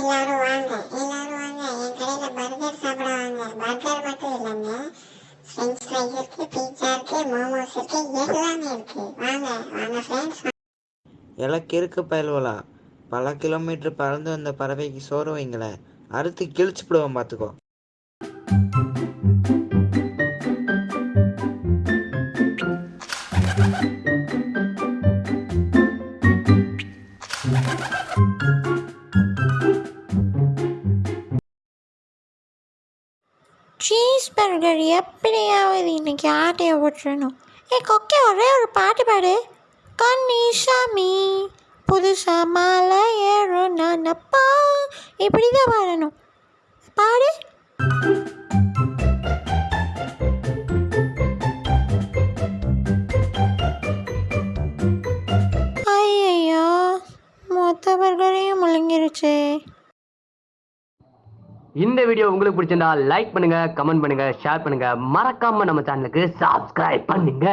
எல்லாரும் வாங்க. எல்லாரும் வாங்க. என் கடையில பர்கர் சாப்பிட வாங்க பர்கர் மட்டும் இல்லைங்க. ஃப்ரெஞ்ச் ஃப்ரைஸ் இருக்கு பீட்சா இருக்கு மோமோஸ் இருக்கு எல்லாமே இருக்கு. வாங்க வாங்க ஃப்ரெண்ட்ஸ் எல்லாம் கிறுக்கு பயல்வலா. பல கிலோமீட்டர் பறந்து வந்த பறவைக்கு சோறு வைங்களேன். அறுத்து கிழிச்சு விடுவோம் பார்த்துக்கோ. சீஸ் பர்கர் எப்படியாவது இன்னைக்கு ஆட்டையை விட்டுறணும் ஏ கொக்கே ஒரே ஒரு பாட்டு பாடு. கண்ணி சாமி புதுசா மாலை ஏறும் நானப்பா இப்படி தான் பாடணும். இந்த வீடியோ உங்களுக்கு பிடிச்சிருந்தா லைக் பண்ணுங்க கமெண்ட் பண்ணுங்க ஷேர் பண்ணுங்க. மறக்காம நம்ம சேனலுக்கு சப்ஸ்கிரைப் பண்ணுங்க.